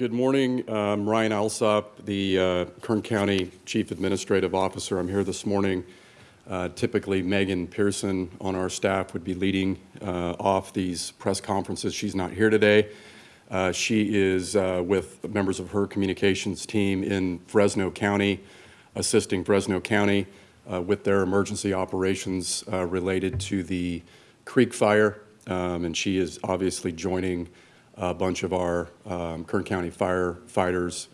Good morning. I'm Ryan Alsop, the uh, Kern County Chief Administrative Officer. I'm here this morning. Uh, typically, Megan Person on our staff would be leading uh, off these press conferences. She's not here today. Uh, she is uh, with members of her communications team in Fresno County, assisting Fresno County uh, with their emergency operations related to the Creek Fire. Um, and she is obviously joining a bunch of our um, Kern County firefighters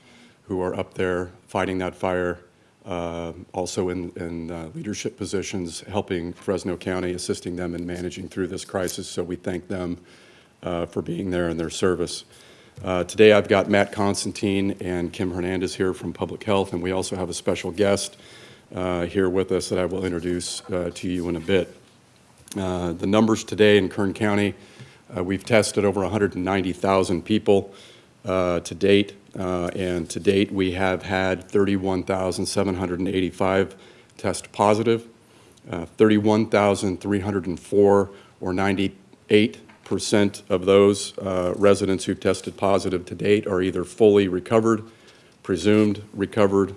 who are up there fighting that fire, uh, also in, in uh, leadership positions, helping Fresno County, assisting them in managing through this crisis. So we thank them uh, for being there and their service. Uh, today I've got Matt Constantine and Kim Hernandez here from Public Health, and we also have a special guest uh, here with us that I will introduce uh, to you in a bit. The numbers today in Kern County, uh, we've tested over 190,000 people uh, to date, and to date we have had 31,785 test positive, 31,304 or 98 percent of those uh, residents who've tested positive to date are either fully recovered, presumed recovered,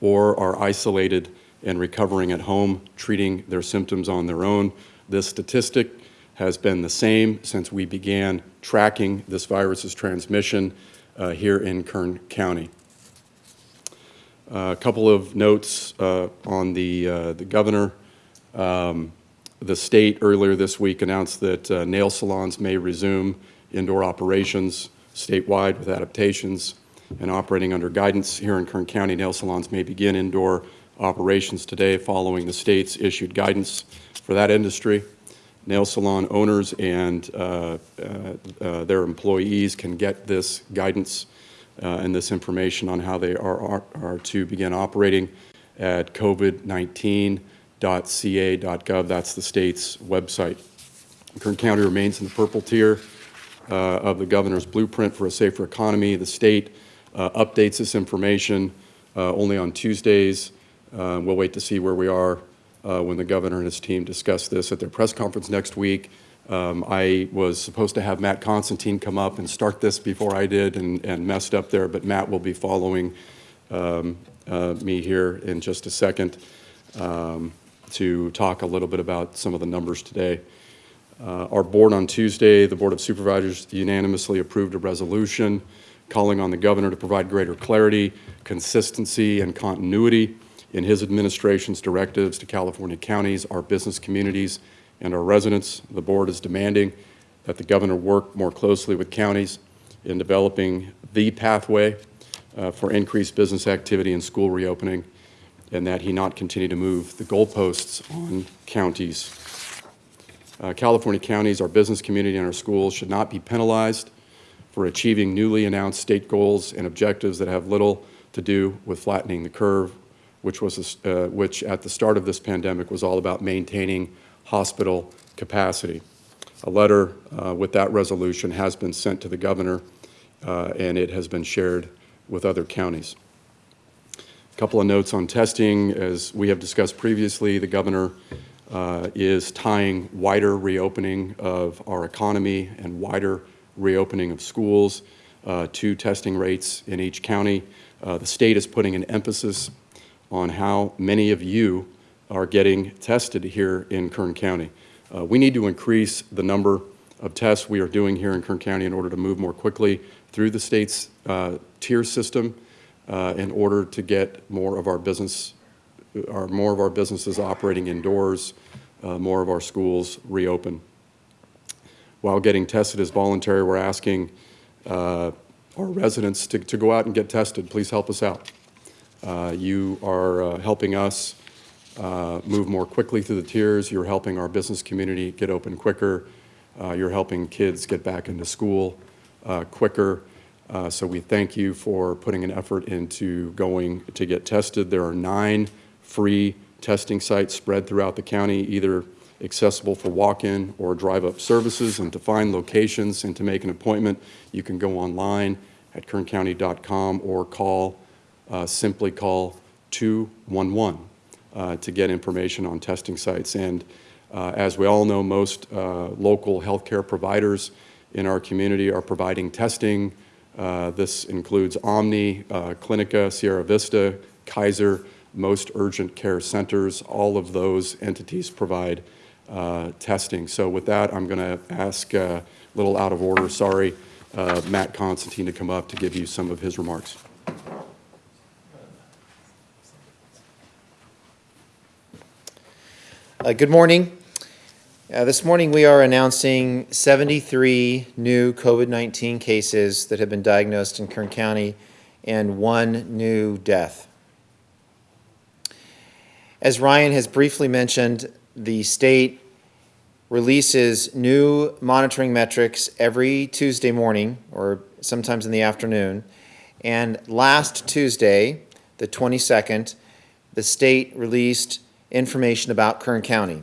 or are isolated and recovering at home, treating their symptoms on their own. This statistic has been the same since we began tracking this virus's transmission uh, here in Kern County. Uh, a couple of notes uh, on the, uh, the governor. Um, the state earlier this week announced that uh, nail salons may resume indoor operations statewide with adaptations and operating under guidance here in Kern County. Nail salons may begin indoor operations today following the state's issued guidance for that industry. Nail salon owners and uh, uh, uh their employees can get this guidance uh, and this information on how they are, are, are to begin operating at covid19.ca.gov. That's the state's website. Kern County remains in the purple tier uh, of the governor's blueprint for a safer economy. The state updates this information only on Tuesdays. We'll wait to see where we are uh, when the governor and his team discuss this at their press conference next week. Um, I was supposed to have Matt Constantine come up and start this before I did and, and messed up there, but Matt will be following um, uh, me here in just a second. Um, to talk a little bit about some of the numbers today. Uh, our board on Tuesday, the Board of Supervisors unanimously approved a resolution calling on the governor to provide greater clarity, consistency, and continuity in his administration's directives to California counties, our business communities, and our residents. The board is demanding that the governor work more closely with counties in developing the pathway uh, for increased business activity and school reopening and that he not continue to move the goalposts on counties. Uh, California counties, our business community, and our schools should not be penalized for achieving newly announced state goals and objectives that have little to do with flattening the curve, which, was, uh, which at the start of this pandemic was all about maintaining hospital capacity. A letter uh, with that resolution has been sent to the governor, uh, and it has been shared with other counties A couple of notes on testing. As we have discussed previously, the governor uh, is tying wider reopening of our economy and wider reopening of schools uh, to testing rates in each county. Uh, the state is putting an emphasis on how many of you are getting tested here in Kern County. Uh, we need to increase the number of tests we are doing here in Kern County in order to move more quickly through the state's uh, tier system uh, in order to get more of our business, our, more of our businesses operating indoors, uh, more of our schools reopen. While getting tested is voluntary, we're asking uh, our residents to, to go out and get tested. Please help us out. Uh, you are uh, helping us uh, move more quickly through the tiers. You're helping our business community get open quicker. you're helping kids get back into school quicker. Uh, so we thank you for putting an effort into going to get tested. There are nine free testing sites spread throughout the county, either accessible for walk-in or drive-up services. And to find locations and to make an appointment, you can go online at kerncounty.com or call, uh, simply call 211 uh, to get information on testing sites. And uh, as we all know, most uh, local healthcare providers in our community are providing testing, Uh, This includes Omni, uh, Clinica, Sierra Vista, Kaiser, most urgent care centers. All of those entities provide uh, testing. So with that, I'm going to ask, uh, a little out of order, sorry, uh, Matt Constantine to come up to give you some of his remarks. Uh, Good morning. Uh, This morning, we are announcing 73 new COVID-19 cases that have been diagnosed in Kern County and one new death. As Ryan has briefly mentioned, the state releases new monitoring metrics every Tuesday morning, or sometimes in the afternoon. And last Tuesday, the 22nd, the state released information about Kern County.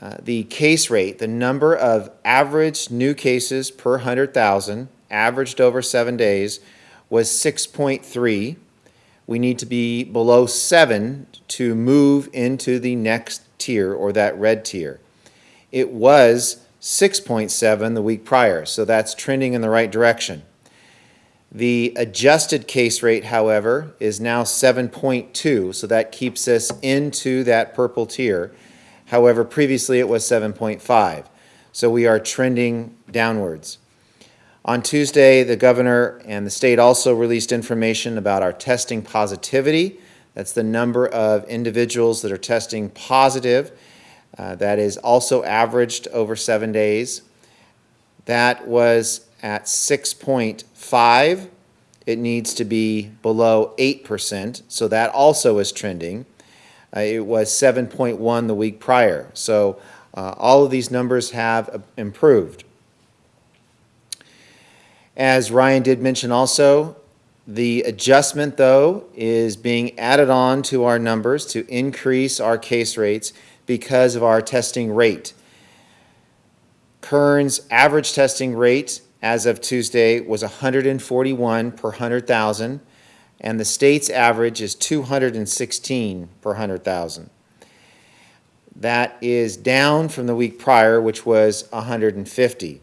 Uh, The case rate, the number of average new cases per 100,000, averaged over seven days, was 6.3. We need to be below seven to move into the next tier, or that red tier. It was 6.7 the week prior, so that's trending in the right direction. The adjusted case rate, however, is now 7.2, so that keeps us into that purple tier. However, previously it was 7.5, so we are trending downwards. On Tuesday, the governor and the state also released information about our testing positivity. That's the number of individuals that are testing positive. Uh, That is also averaged over seven days. That was at 6.5. It needs to be below 8%, so that also is trending. Uh, It was 7.1 the week prior. So uh, all of these numbers have uh, improved. As Ryan did mention also, the adjustment, though, is being added on to our numbers to increase our case rates because of our testing rate. Kern's average testing rate as of Tuesday was 141 per 100,000, and the state's average is 216 per 100,000. That is down from the week prior, which was 150.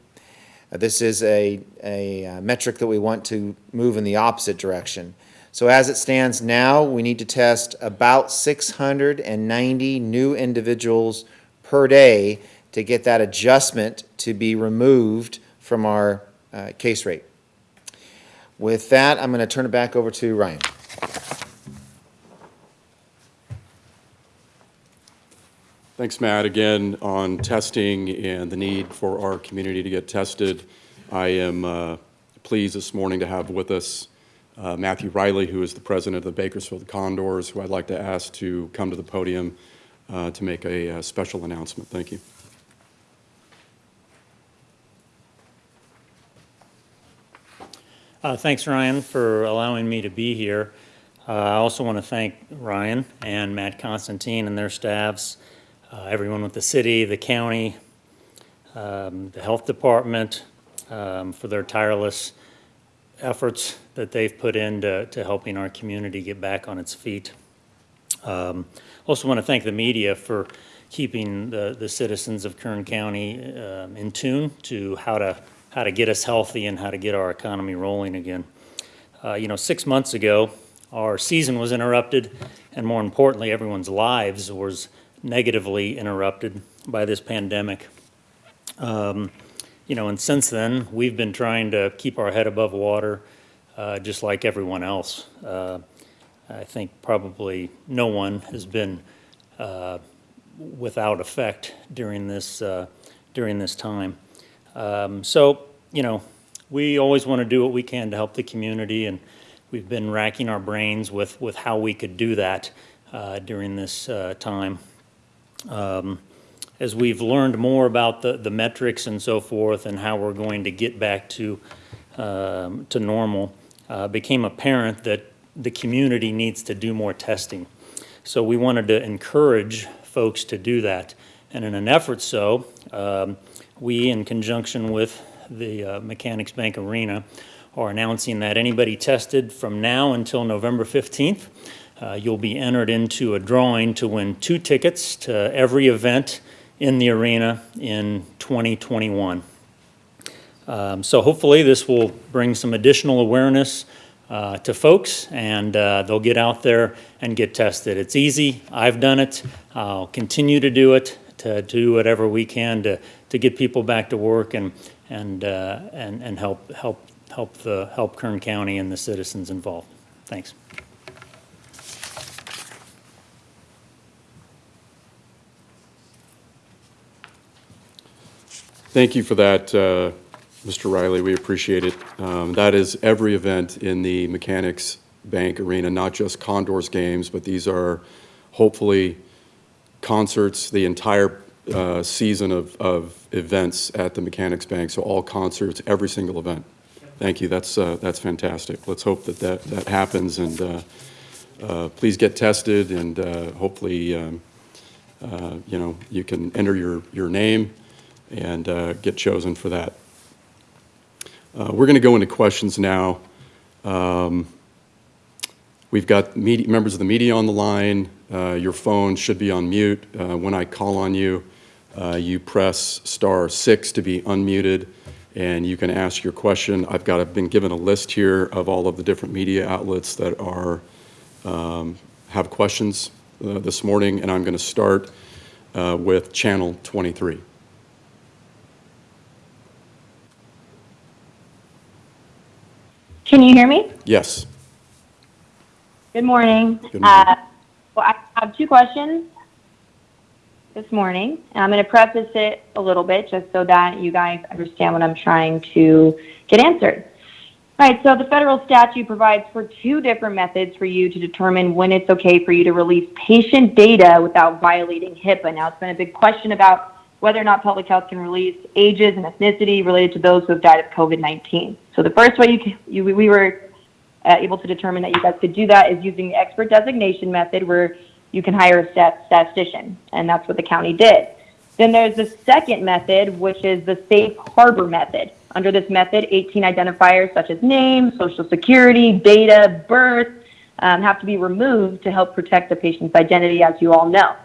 Uh, This is a, a uh, metric that we want to move in the opposite direction. So as it stands now, we need to test about 690 new individuals per day to get that adjustment to be removed from our uh, case rate. With that, I'm going to turn it back over to Ryan. Thanks, Matt. Again, on testing and the need for our community to get tested, I am uh, pleased this morning to have with us uh, Matthew Riley, who is the president of the Bakersfield Condors, who I'd like to ask to come to the podium uh, to make a uh, special announcement. Thank you. Uh, Thanks, Ryan, for allowing me to be here. Uh, I also want to thank Ryan and Matt Constantine and their staffs, uh, everyone with the city, the county, um, the health department, um, for their tireless efforts that they've put into to helping our community get back on its feet. Um, Also want to thank the media for keeping the, the citizens of Kern County um, in tune to how to, how to get us healthy and how to get our economy rolling again. Uh, You know, six months ago, our season was interrupted, and more importantly, everyone's lives was negatively interrupted by this pandemic. Um, You know, and since then, we've been trying to keep our head above water, uh, just like everyone else. Uh, I think probably no one has been uh, without effect during this, uh, during this time. Um, So, you know, we always want to do what we can to help the community, and we've been racking our brains with, with how we could do that uh, during this uh, time. Um, As we've learned more about the, the metrics and so forth and how we're going to get back to, um, to normal, uh, became apparent that the community needs to do more testing. So we wanted to encourage folks to do that. And in an effort so, um, we, in conjunction with the uh, Mechanics Bank Arena, are announcing that anybody tested from now until November 15th, uh, you'll be entered into a drawing to win two tickets to every event in the arena in 2021. Um, So hopefully, this will bring some additional awareness uh, to folks, and uh, they'll get out there and get tested. It's easy. I've done it. I'll continue to do it, to do whatever we can to, to get people back to work and, and, uh, and and help, help, help the, help Kern County and the citizens involved. Thanks. Thank you for that, uh, Mr. Riley. We appreciate it. Um, That is every event in the Mechanics Bank Arena, not just Condors games, but these are hopefully concerts, the entire uh, season of, of events at the Mechanics Bank. So all concerts, every single event. Thank you. That's, uh, that's fantastic. Let's hope that that, that happens and uh, uh, please get tested and uh, hopefully, um, uh, you know, you can enter your, your name and get chosen for that. We're going to go into questions now. Um, We've got media, members of the media on the line. Uh, Your phone should be on mute. Uh, When I call on you, uh, you press star six to be unmuted, and you can ask your question. I've got, I've been given a list here of all of the different media outlets that are, um, have questions uh, this morning, and I'm going to start uh, with Channel 23. Can you hear me? Yes. Good morning. Good morning. Uh, Well, I have two questions this morning, and I'm going to preface it a little bit just so that you guys understand what I'm trying to get answered. All right, so the federal statute provides for two different methods for you to determine when it's okay for you to release patient data without violating HIPAA. Now, it's been a big question about whether or not public health can release ages and ethnicity related to those who have died of COVID-19. So the first way you, you we were uh, able to determine that you guys could do that is using the expert designation method where you can hire a stat- statistician, and that's what the county did. Then there's the second method, which is the safe harbor method. Under this method, 18 identifiers such as name, social security, data, birth um, have to be removed to help protect the patient's identity, as you all know.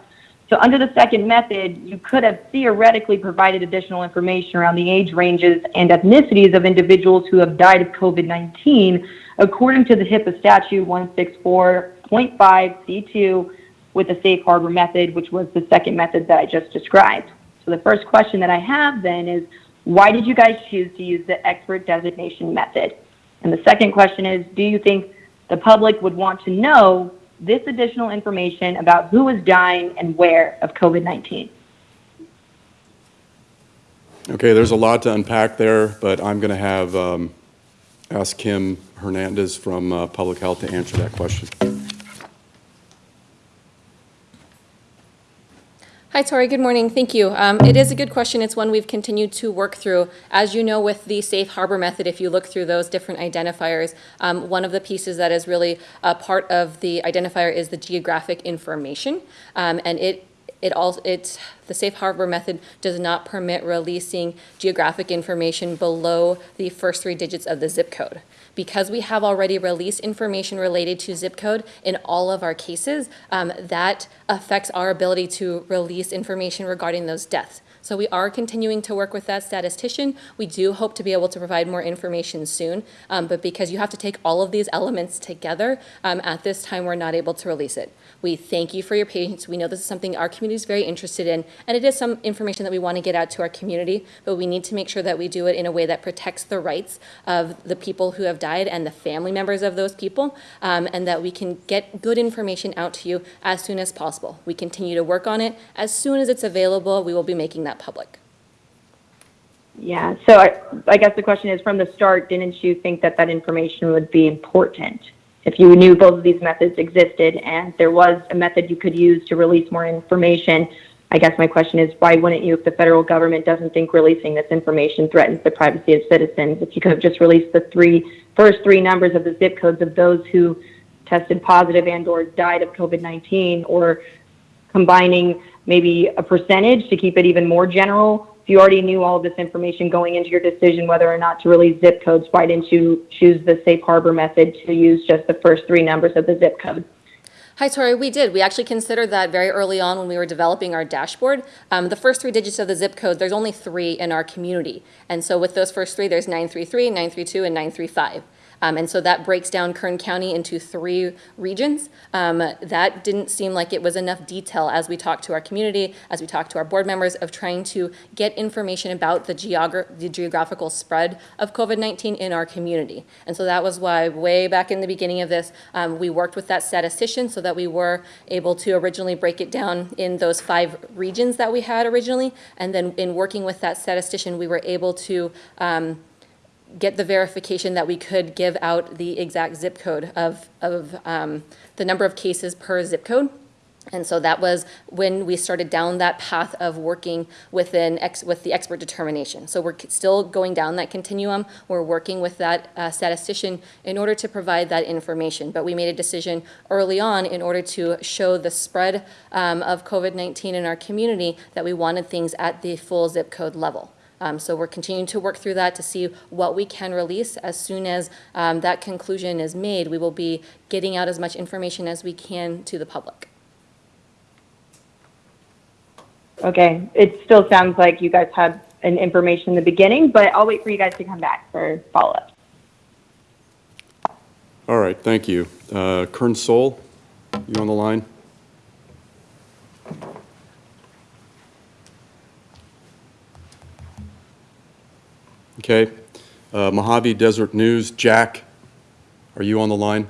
So under the second method, you could have theoretically provided additional information around the age ranges and ethnicities of individuals who have died of COVID-19 according to the HIPAA statute 164.5C2 with the safe harbor method, which was the second method that I just described. So the first question that I have then is, why did you guys choose to use the expert designation method? And the second question is, do you think the public would want to know this additional information about who is dying and where of COVID-19? Okay, there's a lot to unpack there, but I'm going to have, um, ask Kim Hernandez from uh, Public Health to answer that question. Hi, Tori. Good morning. Thank you. Um, It is a good question. It's one we've continued to work through. As you know, with the safe harbor method, if you look through those different identifiers, um, one of the pieces that is really a part of the identifier is the geographic information. Um, And it, it all, it's, the safe harbor method does not permit releasing geographic information below the first three digits of the zip code. Because we have already released information related to zip code in all of our cases, um, that affects our ability to release information regarding those deaths. So we are continuing to work with that statistician. We do hope to be able to provide more information soon, um, but because you have to take all of these elements together, um, at this time, we're not able to release it. We thank you for your patience. We know this is something our community is very interested in, and it is some information that we want to get out to our community, but we need to make sure that we do it in a way that protects the rights of the people who have died and the family members of those people, um, and that we can get good information out to you as soon as possible. We continue to work on it. As soon as it's available, we will be making that public. Yeah, so I, I guess the question is, from the start, didn't you think that that information would be important? If you knew both of these methods existed and there was a method you could use to release more information, I guess my question is, why wouldn't you, if the federal government doesn't think releasing this information threatens the privacy of citizens, if you could have just released the three, first three numbers of the zip codes of those who tested positive and or died of COVID-19, or combining maybe a percentage to keep it even more general? If you already knew all of this information going into your decision whether or not to release zip codes, why didn't you choose the safe harbor method to use just the first three numbers of the zip code? Hi, Tori. We did. We actually considered that very early on when we were developing our dashboard. Um, the first three digits of the zip code, there's only three in our community. And so with those first three, there's 933, 932, and 935. Um, and so that breaks down Kern County into three regions. Um, that didn't seem like it was enough detail as we talked to our community, as we talked to our board members, of trying to get information about the, the geographical spread of COVID 19 in our community. And so that was why, way back in the beginning of this, um, we worked with that statistician so that we were able to originally break it down in those five regions that we had originally. And then in working with that statistician, we were able to um, get the verification that we could give out the exact zip code of, of um, the number of cases per zip code. And so that was when we started down that path of working within ex, with the expert determination. So we're still going down that continuum. We're working with that uh, statistician in order to provide that information. But we made a decision early on in order to show the spread um, of COVID-19 in our community that we wanted things at the full zip code level. Um, so we're continuing to work through that to see what we can release. As soon as um, that conclusion is made, we will be getting out as much information as we can to the public. Okay, it still sounds like you guys had an information in the beginning, but I'll wait for you guys to come back for follow-up. All right, thank you. Uh, Kern Sol, you on the line? Okay. Uh, Mojave Desert News, Jack, are you on the line?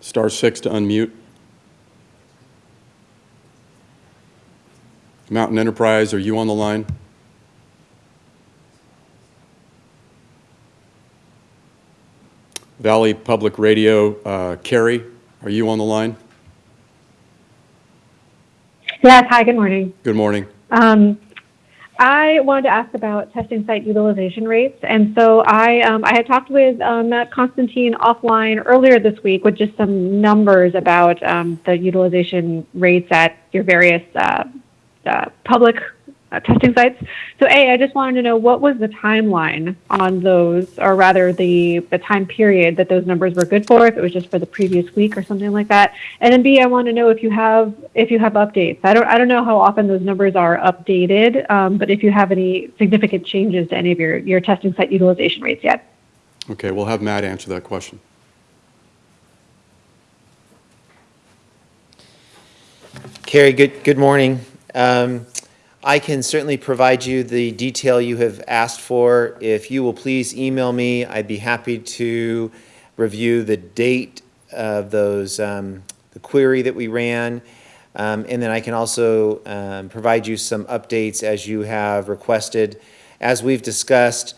Star six to unmute. Mountain Enterprise, are you on the line? Valley Public Radio, uh, Carrie, are you on the line? Yes, hi, good morning. Good morning. Um, I wanted to ask about testing site utilization rates. And so I, um, I had talked with um, Constantine offline earlier this week with just some numbers about um, the utilization rates at your various uh, uh, public testing sites. So A, I just wanted to know what was the timeline on those, or rather the, the time period that those numbers were good for, if it was just for the previous week or something like that. And then B, I want to know if you have, if you have updates. I don't, I don't know how often those numbers are updated, um, but if you have any significant changes to any of your, your testing site utilization rates yet. Okay, we'll have Matt answer that question. Carrie, good, good morning. Um, I can certainly provide you the detail you have asked for. If you will please email me, I'd be happy to review the date of those, um, the query that we ran. Um, and then I can also, um, provide you some updates as you have requested. As we've discussed,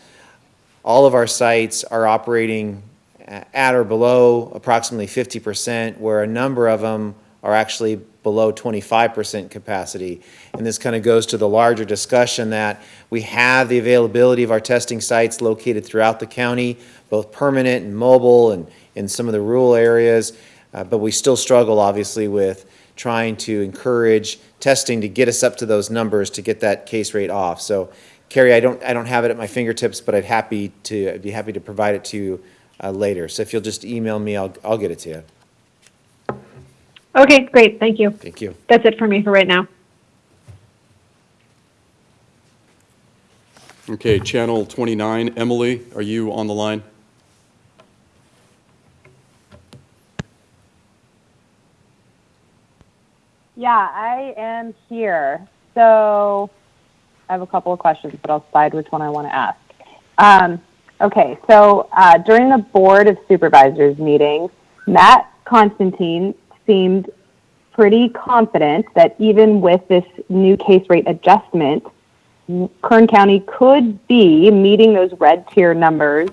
all of our sites are operating at or below approximately 50%, where a number of them are actually below 25% capacity. And this kind of goes to the larger discussion that we have the availability of our testing sites located throughout the county, both permanent and mobile and in some of the rural areas. Uh, but we still struggle, obviously, with trying to encourage testing to get us up to those numbers to get that case rate off. So, Carrie, I don't, I don't have it at my fingertips, but I'd happy to, I'd be happy to provide it to you uh, later. So if you'll just email me, I'll, I'll get it to you. Okay, great, thank you. Thank you. That's it for me for right now. Okay, Channel 29, Emily, are you on the line? Yeah, I am here. So I have a couple of questions, but I'll decide which one I want to ask. Um, okay, so uh, during the Board of Supervisors meeting, Matt Constantine seemed pretty confident that even with this new case rate adjustment, Kern County could be meeting those red tier numbers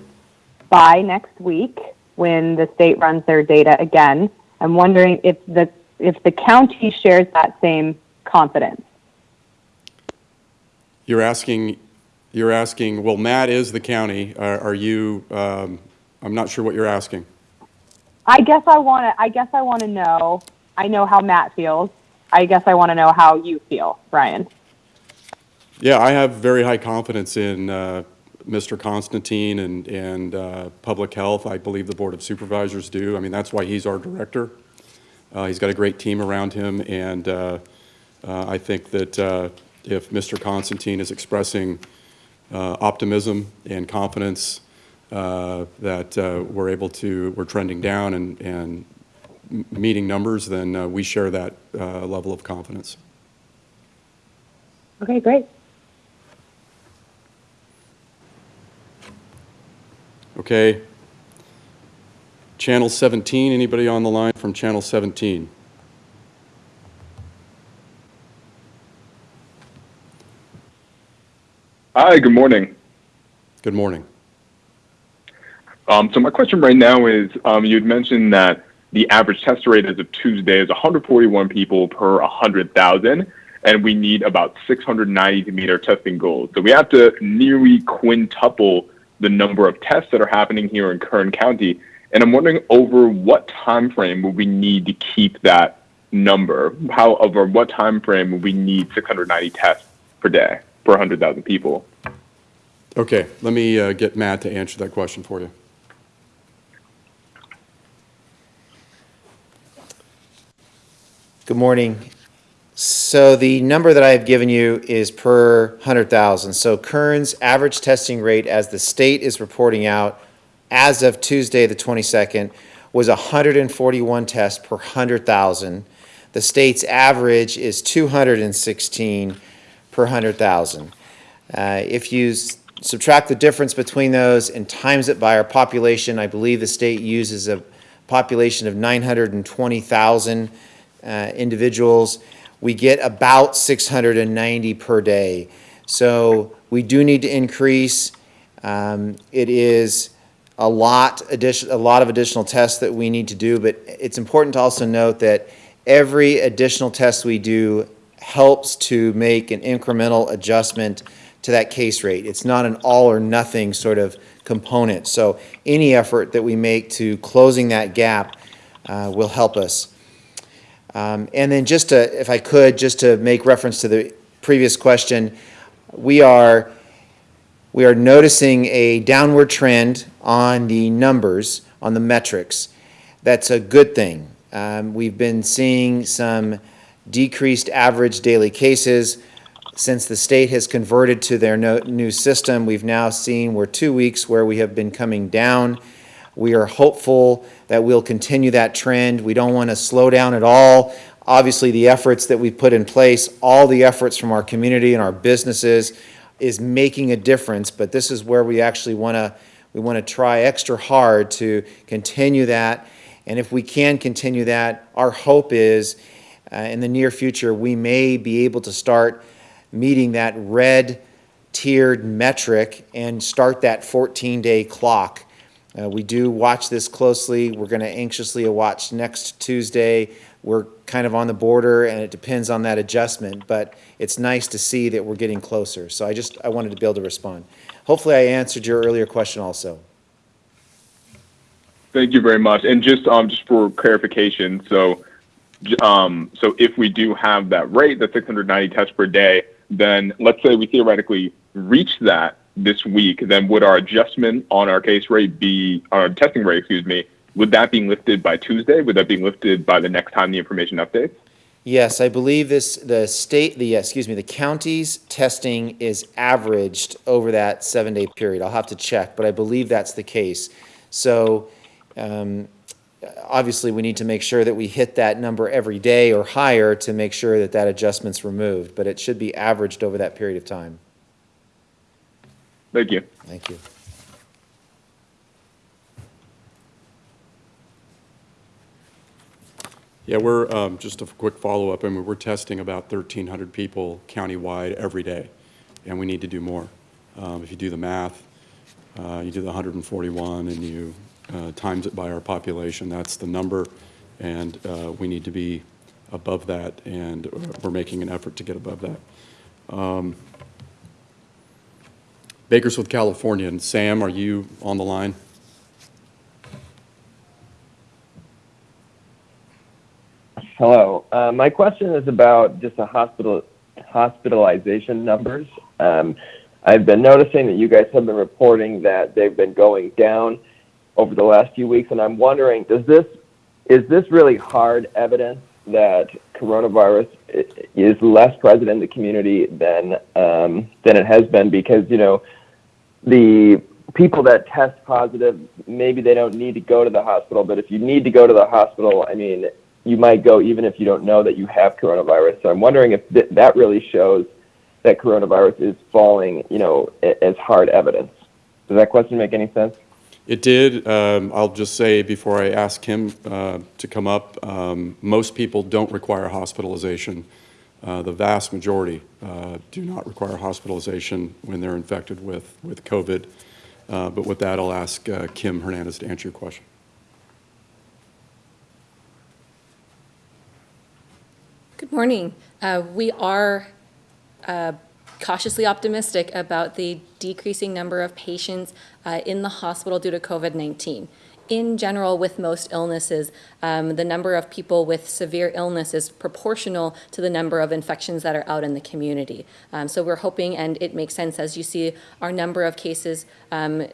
by next week when the state runs their data again. I'm wondering if the if the county shares that same confidence. You're asking, you're asking, well, Matt is the county. Are are you, um, I'm not sure what you're asking. I guess I want to. I guess I want to know. I know how Matt feels. I guess I want to know how you feel, Brian. Yeah, I have very high confidence in uh, Mr. Constantine and, and uh, Public Health. I believe the Board of Supervisors do. I mean, that's why he's our director. Uh, He's got a great team around him, and uh, uh, I think that uh, if Mr. Constantine is expressing optimism and confidence that uh, we're able to, we're trending down and, and meeting numbers, then uh, we share that uh, level of confidence. Okay, great. Okay. Channel 17, anybody on the line from Channel 17? Hi, good morning. Good morning. Um, so my question right now is, um, you had mentioned that the average test rate as of Tuesday is 141 people per 100,000, and we need about 690 to meet our testing goals. So we have to nearly quintuple the number of tests that are happening here in Kern County. And I'm wondering over what time frame will we need to keep that number? How over what time frame will we need 690 tests per day per 100,000 people? Okay, let me uh, get Matt to answer that question for you. Good morning. So the number that I have given you is per 100,000. So Kern's average testing rate, as the state is reporting out, as of Tuesday, the 22nd, was 141 tests per 100,000. The state's average is 216 per 100,000. Uh, If you subtract the difference between those and times it by our population, I believe the state uses a population of 920,000 uh, individuals, we get about 690 per day. So we do need to increase. Um, It is a lot a lot of additional tests that we need to do, but it's important to also note that every additional test we do helps to make an incremental adjustment to that case rate. It's not an all or nothing sort of component. So any effort that we make to closing that gap uh, will help us. Um, And then just to, if I could, just to make reference to the previous question, we are, we are noticing a downward trend on the numbers, on the metrics. That's a good thing. Um, We've been seeing some decreased average daily cases. Since the state has converted to their no- new system, we've now seen, we're two weeks where we have been coming down. We are hopeful that we'll continue that trend. We don't want to slow down at all. Obviously, the efforts that we've put in place, all the efforts from our community and our businesses is making a difference, but this is where we actually want to, we want to try extra hard to continue that. And if we can continue that, our hope is, uh, in the near future, we may be able to start meeting that red tiered metric and start that 14-day clock. Uh, We do watch this closely. We're going to anxiously watch next Tuesday. We're kind of on the border, and it depends on that adjustment, but it's nice to see that we're getting closer. So I just, I wanted to be able to respond. Hopefully, I answered your earlier question also. Thank you very much. And just um just for clarification, so um so if we do have that rate, the 690 tests per day, then let's say we theoretically reach that this week, then would our adjustment on our case rate be our testing rate, excuse me, would that be lifted by Tuesday? Would that be lifted by the next time the information updates? Yes, I believe this, the state, the, excuse me, the county's testing is averaged over that seven-day period. I'll have to check, but I believe that's the case. So, um, obviously, we need to make sure that we hit that number every day or higher to make sure that that adjustment's removed, but it should be averaged over that period of time. Thank you. Thank you. Yeah, we're, um, just a quick follow-up, I mean, we're testing about 1,300 people countywide every day, and we need to do more. Um, If you do the math, uh, you do the 141 and you uh, times it by our population, that's the number, and uh, we need to be above that, and uh, we're making an effort to get above that. Um, Bakersfield, Californian, Sam, are you on the line? Hello. Uh, my question is about just the hospital hospitalization numbers. Um, I've been noticing that you guys have been reporting that they've been going down over the last few weeks, and I'm wondering, does this is this really hard evidence that coronavirus is less present in the community than um, than it has been? Because you know, the people that test positive, maybe they don't need to go to the hospital, but if you need to go to the hospital, I mean, you might go even if you don't know that you have coronavirus. So I'm wondering if th- that really shows that coronavirus is falling, you know, as hard evidence. Does that question make any sense? It did. Um, I'll just say before I ask him uh, to come up, um, most people don't require hospitalization. Uh, The vast majority uh, do not require hospitalization when they're infected with, with COVID. Uh, But with that, I'll ask uh, Kim Hernandez to answer your question. Good morning. Uh, We are cautiously optimistic about the decreasing number of patients uh, in the hospital due to COVID-19. In general, with most illnesses, um, the number of people with severe illness is proportional to the number of infections that are out in the community. Um, So we're hoping, and it makes sense as you see our number of cases um,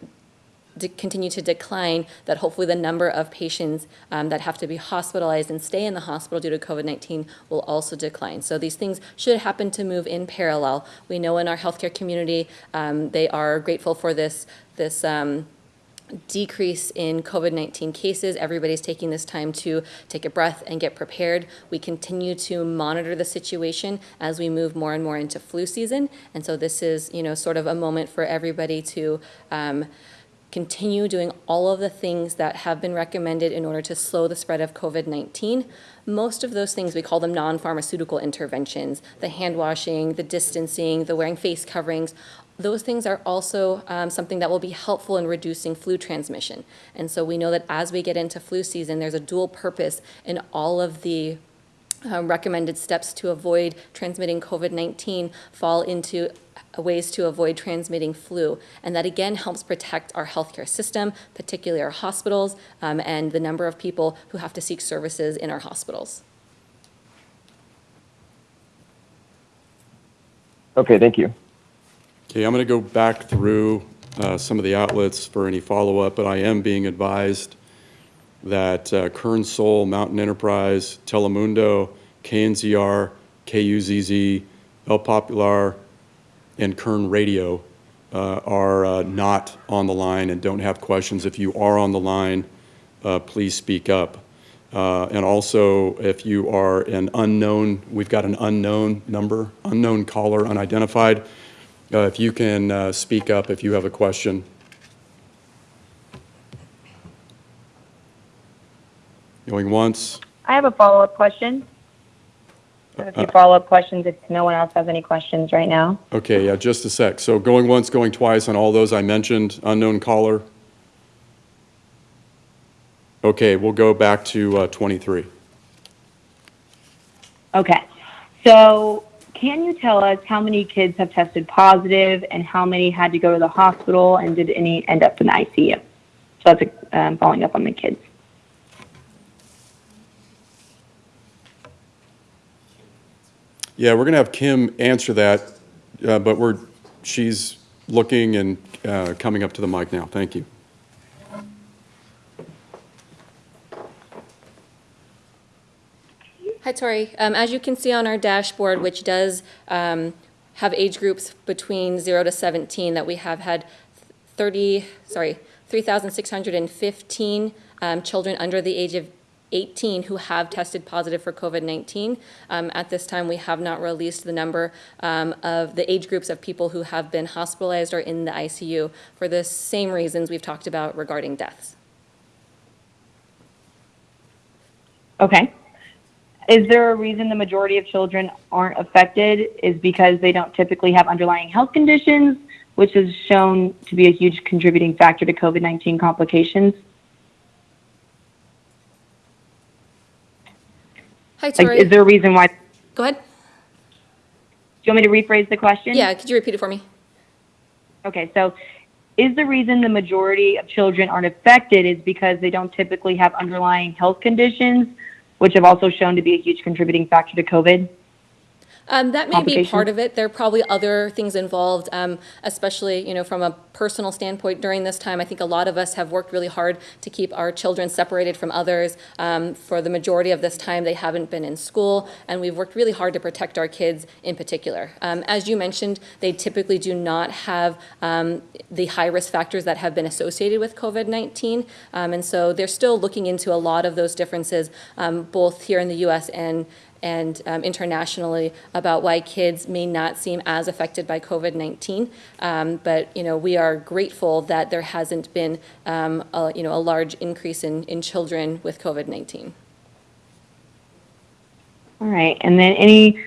continue to decline, that hopefully the number of patients um, that have to be hospitalized and stay in the hospital due to COVID-19 will also decline. So these things should happen to move in parallel. We know in our healthcare community, um, they are grateful for this, this um, decrease in COVID-19 cases. Everybody's taking this time to take a breath and get prepared. We continue to monitor the situation as we move more and more into flu season. And so this is, you know, sort of a moment for everybody to um, continue doing all of the things that have been recommended in order to slow the spread of COVID-19. Most of those things, we call them non-pharmaceutical interventions, the hand washing, the distancing, the wearing face coverings, those things are also um, something that will be helpful in reducing flu transmission. And so we know that as we get into flu season, there's a dual purpose in all of the uh, recommended steps to avoid transmitting COVID-19 fall into ways to avoid transmitting flu. And that again helps protect our healthcare system, particularly our hospitals, um, and the number of people who have to seek services in our hospitals. Okay, thank you. Okay, I'm going to go back through uh, some of the outlets for any follow-up, but I am being advised that uh, Kern Sol, Mountain Enterprise, Telemundo, KNZR, KUZZ, El Popular, and Kern Radio uh, are uh, not on the line and don't have questions. If you are on the line, uh, please speak up. Uh, And also, if you are an unknown, we've got an unknown number, unknown caller, unidentified. Uh, If you can uh, speak up if you have a question. Going once, I have a follow-up question. I have a few follow-up questions if no one else has any questions right now. okay, yeah, just a sec. So going once, going twice on all those I mentioned, unknown caller. Okay, we'll go back to uh, 23. Okay. So can you tell us how many kids have tested positive and how many had to go to the hospital and did any end up in the ICU? So that's um, following up on the kids. Yeah, we're going to have Kim answer that, uh, but we're, she's looking and uh, coming up to the mic now. Thank you. Hi, Tori. Um, as you can see on our dashboard, which does um, have age groups between 0 to 17, that we have had 30, sorry, 3,615 um, children under the age of 18 who have tested positive for COVID-19. Um, At this time, we have not released the number um, of the age groups of people who have been hospitalized or in the ICU for the same reasons we've talked about regarding deaths. Okay. Is there a reason the majority of children aren't affected? Is because they don't typically have underlying health conditions, which is shown to be a huge contributing factor to COVID 19 complications? Hi, Like, is there a reason why? Go ahead. Do you want me to rephrase the question? Yeah, could you repeat it for me? Okay, so is the reason the majority of children aren't affected is because they don't typically have underlying health conditions, which have also shown to be a huge contributing factor to COVID? Um, that may be part of it. There are probably other things involved, um, especially, you know, from a personal standpoint during this time. I think a lot of us have worked really hard to keep our children separated from others. Um, for the majority of this time, they haven't been in school, and we've worked really hard to protect our kids in particular. Um, as you mentioned, they typically do not have um, the high risk factors that have been associated with COVID 19. Um, and so they're still looking into a lot of those differences, um, both here in the US and and um, internationally about why kids may not seem as affected by COVID-19. Um, but, you know, we are grateful that there hasn't been, um, a, you know, a large increase in, in children with COVID-19. All right, and then any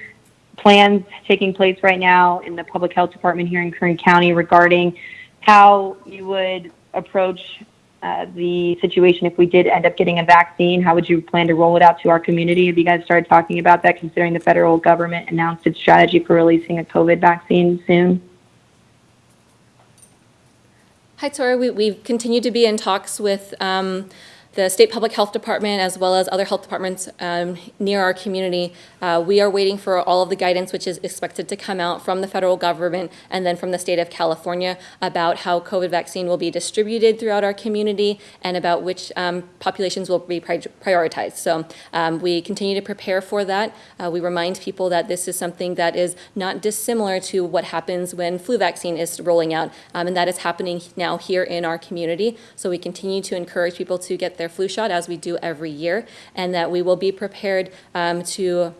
plans taking place right now in the Public Health Department here in Kern County regarding how you would approach uh, the situation if we did end up getting a vaccine? How would you plan to roll it out to our community? Have you guys started talking about that, considering the federal government announced its strategy for releasing a COVID vaccine soon? Hi, Tora. We, we've continued to be in talks with um, the State Public Health Department as well as other health departments um, near our community. Uh, we are waiting for all of the guidance which is expected to come out from the federal government and then from the state of California about how COVID vaccine will be distributed throughout our community and about which um, populations will be pri- prioritized. So um, we continue to prepare for that. Uh, we remind people that this is something that is not dissimilar to what happens when flu vaccine is rolling out, um, and that is happening now here in our community. So we continue to encourage people to get their flu shot as we do every year, and that we will be prepared um, to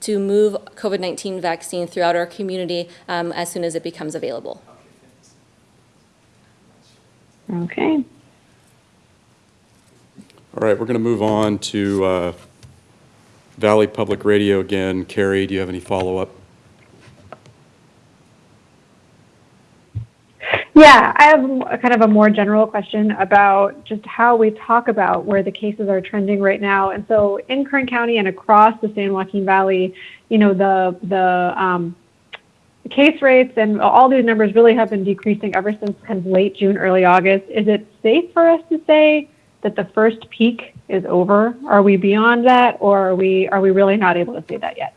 to move COVID-19 vaccine throughout our community um, as soon as it becomes available. Okay. All right, we're going to move on to uh, Valley Public Radio again. Carrie, do you have any follow-up? Yeah, I have a kind of a more general question about just how we talk about where the cases are trending right now. And so in Kern County and across the San Joaquin Valley, you know, the the um, case rates and all these numbers really have been decreasing ever since kind of late June, early August. Is it safe for us to say that the first peak is over? Are we beyond that, or are we are we really not able to say that yet?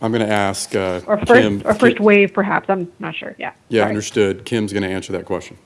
I'm going to ask uh, Or first Kim. or first wave, perhaps? I'm not sure. Yeah. Yeah, Sorry. understood. Kim's going to answer that question.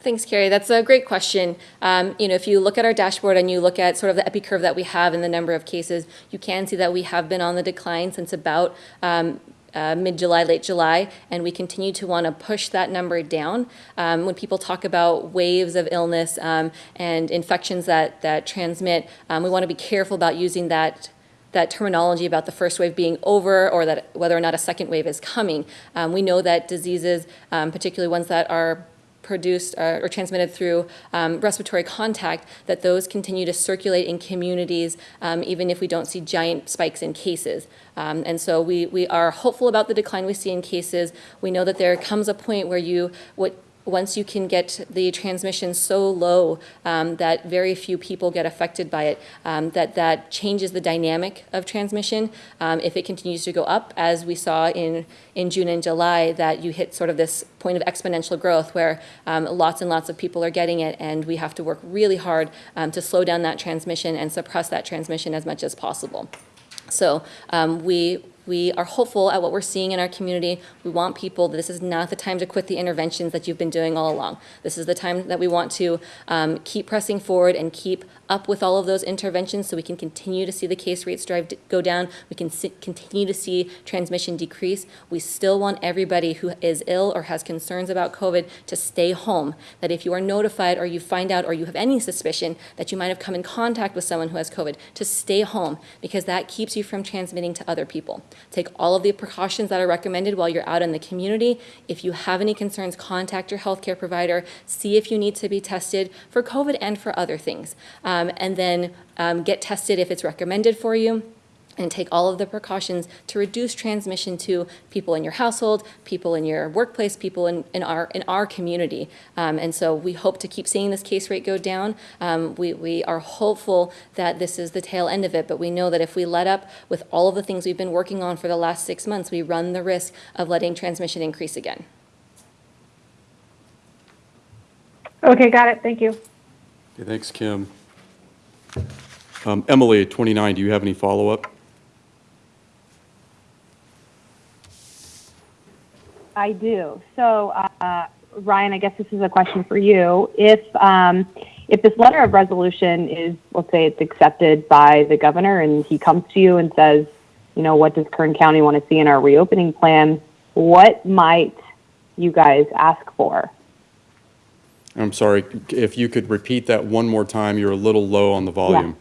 Thanks, Carrie. That's a great question. Um, you know, if you look at our dashboard and you look at sort of the epi curve that we have in the number of cases, you can see that we have been on the decline since about um, uh, mid-July, late July, and we continue to want to push that number down. Um, when people talk about waves of illness um, and infections that that transmit, um, we want to be careful about using that that terminology about the first wave being over or that whether or not a second wave is coming. Um, we know that diseases, um, particularly ones that are produced uh, or transmitted through um, respiratory contact, that those continue to circulate in communities um, even if we don't see giant spikes in cases. Um, and so we, we are hopeful about the decline we see in cases. We know that there comes a point where you, what once you can get the transmission so low um, that very few people get affected by it, um, that that changes the dynamic of transmission. Um, if it continues to go up, as we saw in, in June and July, that you hit sort of this point of exponential growth where um, lots and lots of people are getting it, and we have to work really hard um, to slow down that transmission and suppress that transmission as much as possible. So um, we we are hopeful at what we're seeing in our community. We want people, this is not the time to quit the interventions that you've been doing all along. This is the time that we want to um, keep pressing forward and keep up with all of those interventions so we can continue to see the case rates drive go down. We can see, continue to see transmission decrease. We still want everybody who is ill or has concerns about COVID to stay home. That if you are notified or you find out or you have any suspicion that you might have come in contact with someone who has COVID, to stay home because that keeps you from transmitting to other people. Take all of the precautions that are recommended while you're out in the community. If you have any concerns, contact your healthcare provider. See if you need to be tested for COVID and for other things. Um, and then um, get tested if it's recommended for you and take all of the precautions to reduce transmission to people in your household, people in your workplace, people in, in our in our community. Um, and so we hope to keep seeing this case rate go down. Um, we, we are hopeful that this is the tail end of it, but we know that if we let up with all of the things we've been working on for the last six months, we run the risk of letting transmission increase again. Okay, got it. Thank you. Okay, thanks, Kim. Um, Emily, 29, do you have any follow-up? I do. So, uh, Ryan, I guess this is a question for you. If um, if this letter of resolution is, let's say, it's accepted by the governor, and he comes to you and says, you know, what does Kern County want to see in our reopening plan? What might you guys ask for? I'm sorry, if you could repeat that one more time, you're a little low on the volume.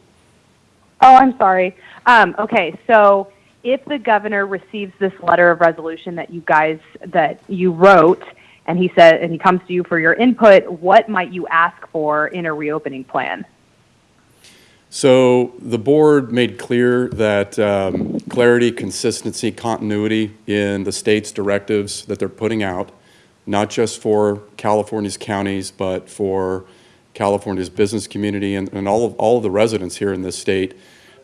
Oh, I'm sorry. Um, okay, so if the governor receives this letter of resolution that you guys that you wrote, and he said, and he comes to you for your input, what might you ask for in a reopening plan? So the board made clear that um, clarity, consistency, continuity in the state's directives that they're putting out, not just for California's counties, but for California's business community and, and all of, all of the residents here in this state,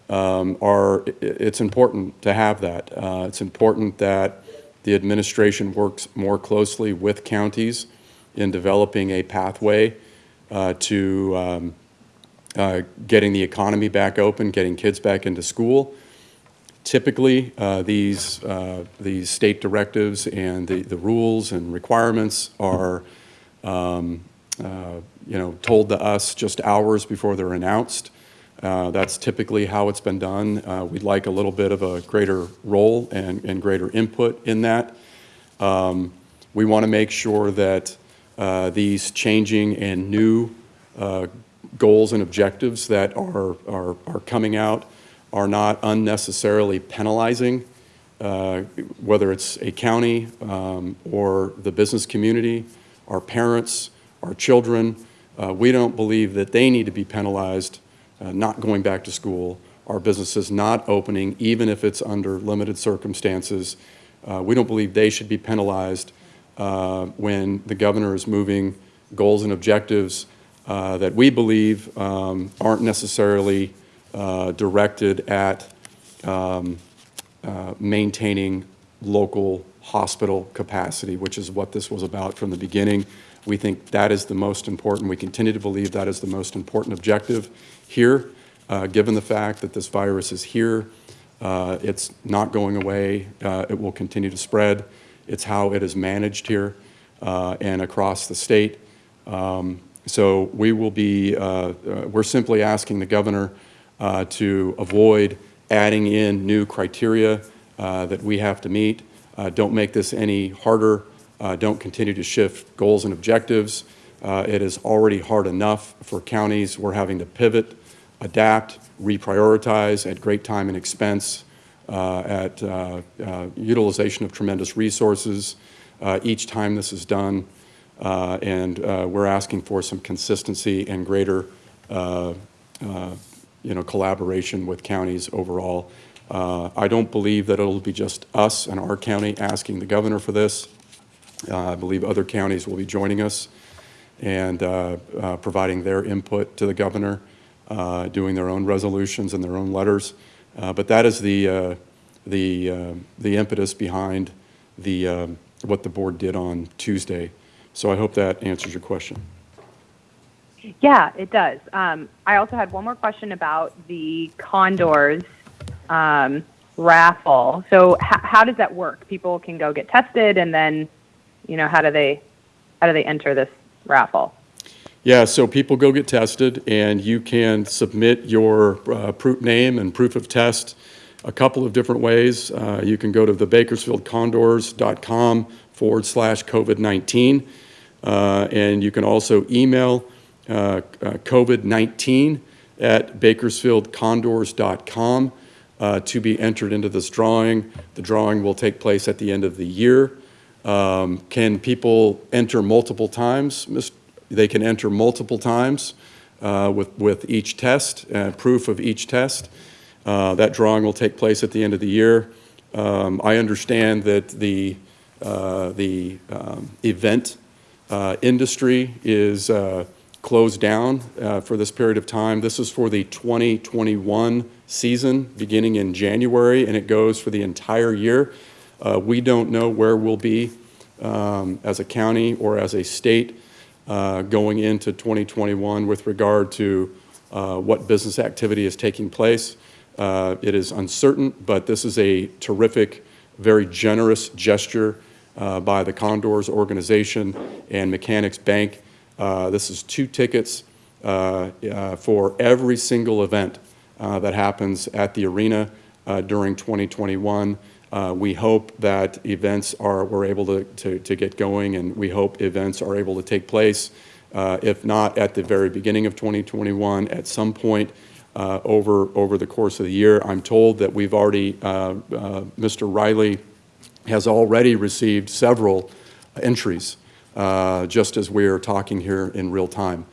um, are, it's important to have that. Uh, It's important that the administration works more closely with counties in developing a pathway uh, to um, uh, getting the economy back open, getting kids back into school. Typically, uh, these, uh, these state directives and the, the rules and requirements are, um, uh, you know, told to us just hours before they're announced. Uh, That's typically how it's been done. Uh, We'd like a little bit of a greater role and, and greater input in that. Um, We want to make sure that uh, these changing and new uh, goals and objectives that are, are, are coming out are not unnecessarily penalizing, uh, whether it's a county um, or the business community, our parents, our children. We don't believe that they need to be penalized uh, not going back to school, our businesses not opening, even if it's under limited circumstances. Uh, We don't believe they should be penalized uh, when the governor is moving goals and objectives uh, that we believe um, aren't necessarily uh, directed at um, uh, maintaining local hospital capacity, which is what this was about from the beginning. We think that is the most important, we continue to believe that is the most important objective here, uh, given the fact that this virus is here. Uh, It's not going away, Uh, it will continue to spread. It's how it is managed here uh, and across the state. Um, So we will be, uh, uh, we're simply asking the governor to avoid adding in new criteria that we have to meet. Don't make this any harder. Uh, Don't continue to shift goals and objectives. Uh, It is already hard enough for counties. We're having to pivot, adapt, reprioritize at great time and expense, uh, at uh, uh, utilization of tremendous resources uh, each time this is done. And we're asking for some consistency and greater you know, collaboration with counties overall. I don't believe that it'll be just us and our county asking the governor for this. Uh, I believe other counties will be joining us and uh, uh, providing their input to the governor, doing their own resolutions and their own letters. But that is the, the, the impetus behind the, what the board did on Tuesday. So I hope that answers your question. Yeah, it does. Um, I also had one more question about the Condors um, raffle. So, how does that work? People can go get tested, and then, you know, how do they how do they enter this raffle? Yeah, so people go get tested, and you can submit your uh, proof name and proof of test a couple of different ways. Uh, You can go to the bakersfieldcondors.com forward slash COVID-19, uh, and you can also email uh, uh, COVID-19 at bakersfieldcondors.com uh, to be entered into this drawing. The drawing will take place at the end of the year. Um, Can people enter multiple times? They can enter multiple times uh, with, with each test, uh, proof of each test. Uh, That drawing will take place at the end of the year. Um, I understand that the, uh, the um, event uh, industry is uh, closed down for this period of time. This is for the 2021 season, beginning in January, and it goes for the entire year. Uh, We don't know where we'll be um, as a county or as a state uh, going into 2021 with regard to uh, what business activity is taking place. Uh, It is uncertain, but this is a terrific, very generous gesture uh, by the Condors organization and Mechanics Bank. Uh, This is two tickets for every single event that happens at the arena during 2021. Uh, We hope that events are, we're able to, to, to get going, and we hope events are able to take place, uh, if not at the very beginning of 2021, at some point uh, over, over the course of the year. I'm told that we've already, uh, uh, Mr. Riley has already received several entries, uh, just as we are talking here in real time.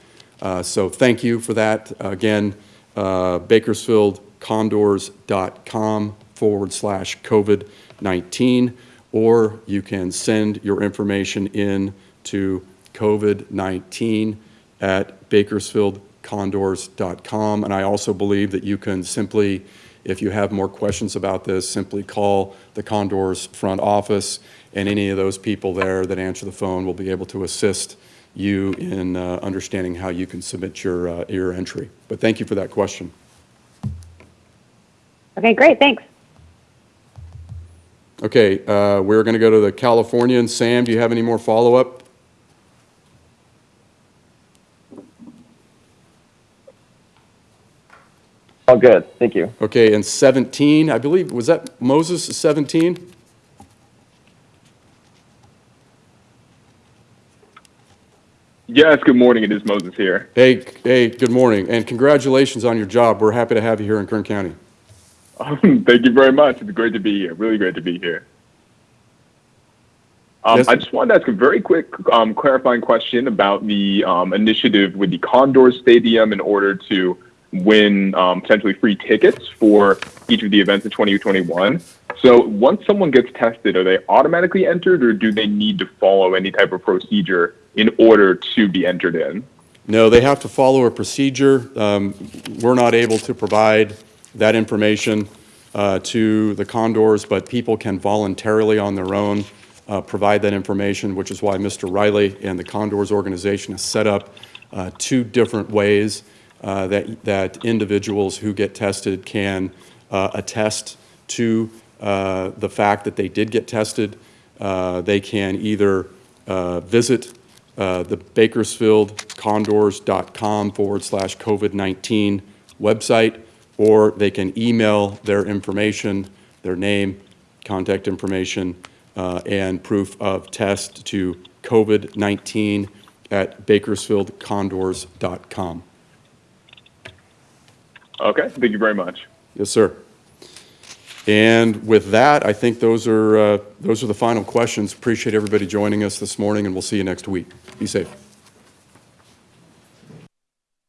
So thank you for that. Again, bakersfieldcondors.com forward slash COVID-19, or you can send your information in to COVID-19 at bakersfieldcondors.com. And I also believe that you can simply, if you have more questions about this, simply call the Condors front office, and any of those people there that answer the phone will be able to assist you in uh, understanding how you can submit your, uh, your entry. But thank you for that question. Okay, great, thanks. Okay, uh, we're going to go to the Californian. Sam, do you have any more follow-up? All good, thank you. Okay, and 17, I believe, was that Moses 17? Yes, good morning. It is Moses here. Hey, hey, good morning, and congratulations on your job. We're happy to have you here in Kern County. Um, thank you very much. It's great to be here. Really great to be here. Um, Yes. I just wanted to ask a very quick um, clarifying question about the um, initiative with the Condor Stadium in order to win um, potentially free tickets for each of the events in 2021. So once someone gets tested, are they automatically entered or do they need to follow any type of procedure in order to be entered in? No, they have to follow a procedure. Um, We're not able to provide that information uh, to the Condors, but people can voluntarily on their own uh, provide that information, which is why Mr. Riley and the Condors organization has set up uh, two different ways uh, that, that individuals who get tested can uh, attest to uh, the fact that they did get tested. They can either visit the bakersfieldcondors.com forward slash COVID-19 website, or they can email their information, their name, contact information, uh, and proof of test to COVID-19 at bakersfieldcondors.com. Okay, thank you very much. Yes, sir. And with that, I think those are, uh, those are the final questions. Appreciate everybody joining us this morning, and we'll see you next week. Be safe.